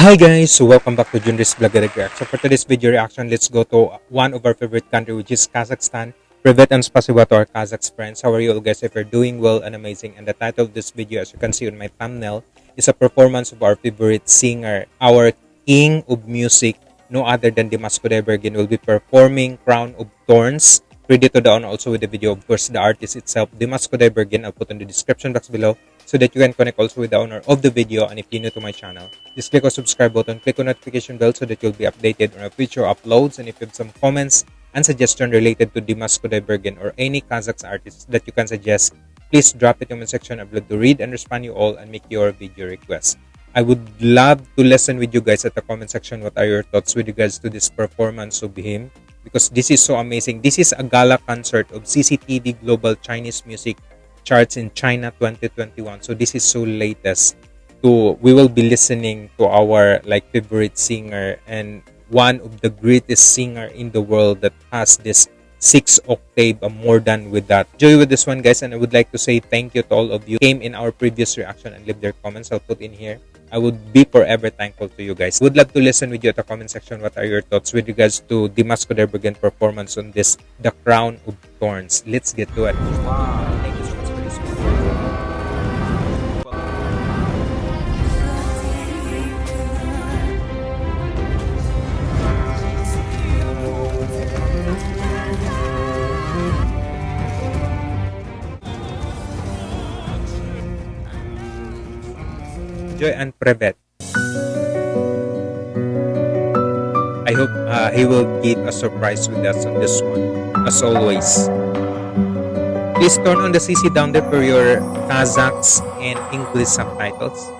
Hi guys, so welcome back to Junris Vlog Reaction. For today's video reaction, let's go to one of our favorite country which is Kazakhstan. Privet and spasiba to our Kazakh friends. How are you all guys? If you're doing well and amazing. And the title of this video, as you can see on my thumbnail, is a performance of our favorite singer, our king of music, no other than Dimash Kudaibergen will be performing Crown of Thorns. Credit to the honor also with the video, of course, the artist itself, Dimash Kudaibergen. I'll put in the description box below so that you can connect also with the owner of the video and if you're new to my channel just click on subscribe button click on notification bell so that you'll be updated on our future uploads and if you have some comments and suggestion related to Dimash Kudaibergen or any Kazakh artists that you can suggest please drop it in the comment section. I'd love to read and respond you all and make your video requests I would love to listen with you guys at the comment section. What are your thoughts with regards to this performance of him? Because this is so amazing. This is a gala concert of CCTV Global Chinese Music charts in China 2021. So this is so latest. To we will be listening to our like favorite singer and one of the greatest singer in the world that has this six octave I'm more than with that. Enjoy with this one guys and i would like to say thank you to all of you. Came in our previous reaction and leave their comments. I'll put in here. I would be forever thankful to you guys. Would love to listen with you at the comment section. What are your thoughts with regards to Dimash Kudaibergen performance on this the crown of thorns? Let's get to it. Wow. Joy and Privet. I hope uh, he will give a surprise with us on this one, as always. Please turn on the CC down there for your Kazakhs and English subtitles.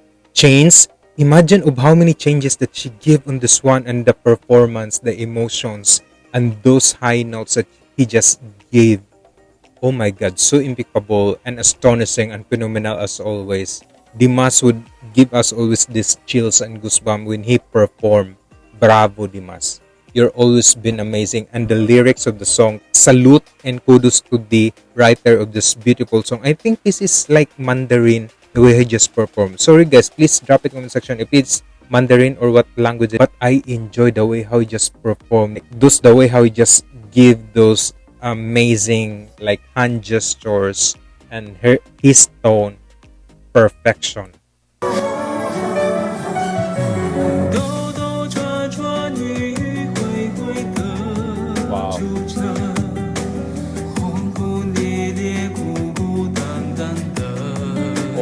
changed. Imagine of how many changes that she gave on this one and the performance, the emotions, and those high notes that he just gave. Oh my god, so impeccable and astonishing and phenomenal as always. Dimash would give us always these chills and goosebumps when he performed. Bravo, Dimash you're always been amazing and the lyrics of the song salute and kudos to the writer of this beautiful song i think this is like mandarin the way he just performed. Sorry guys please drop the comment section if it's mandarin or what language. But i enjoy the way how he just performed those the way how he just give those amazing like hand gestures and her his tone. Perfection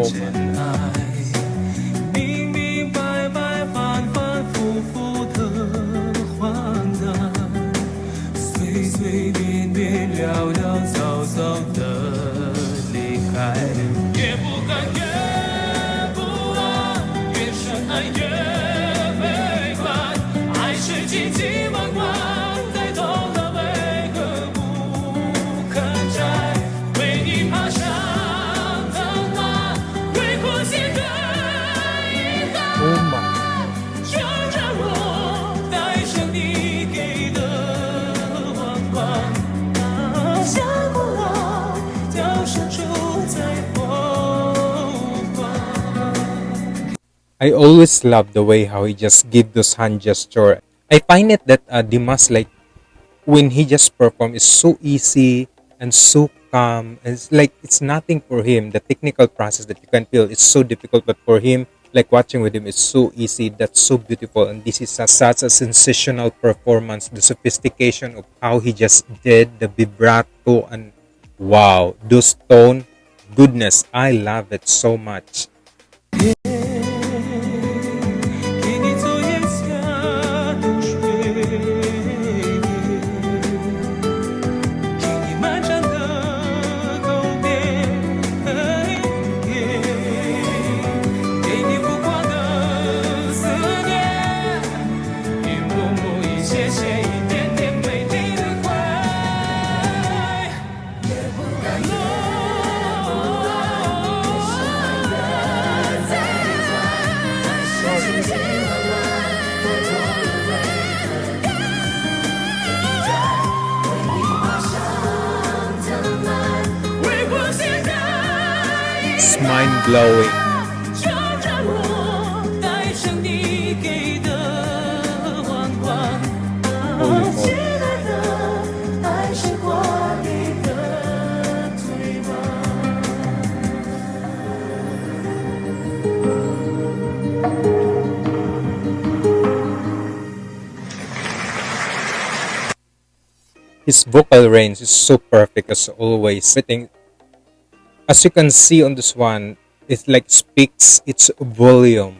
真爱明明白白，反反复复的患难，随随便便，潦潦草草的离开。I always love the way how he just give those hand gesture. I find it that uh, Dimash like when he just perform is so easy and so calm. It's like it's nothing for him. The technical process that you can feel is so difficult, but for him, like watching with him is so easy. That's so beautiful, and this is a, such a sensational performance. The sophistication of how he just did the vibrato and wow, those tone, goodness, I love it so much. mind blowing. Holy moly. His vocal range is so perfect as always. I think as you can see on this one, it like speaks its volume,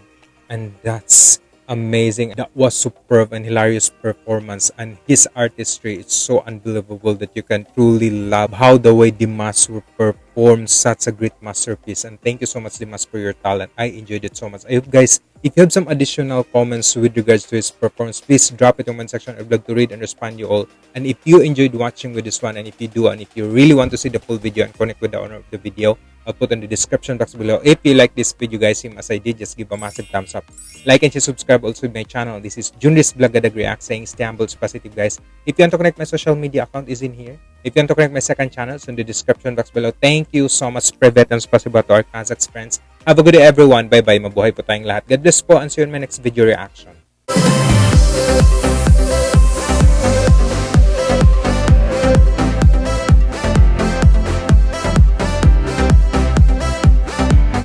and that's amazing. That was superb and hilarious performance, and his artistry is so unbelievable that you can truly love how the way Dimash will perform such a great masterpiece. And thank you so much, Dimash, for your talent. I enjoyed it so much. I hope guys, if you have some additional comments with regards to his performance, please drop it in comment section. I'd love to read and respond you all. And if you enjoyed watching with this one, and if you do, and if you really want to see the full video and connect with the owner of the video, I'll put in the description box below. If you like this video, guys, same as I did, just give a massive thumbs up. Like and subscribe also with my channel. This is Junris Blagadag React saying stay humble, positive, guys. If you want to connect, my social media account is in here. If you want to connect my second channel, it's in the description box below. Thank you so much, Privet and Spasiba to our Kazakhs friends. Have a good day, everyone. Bye-bye. Mabuhay po tayong lahat. God bless po and see you in my next video reaction.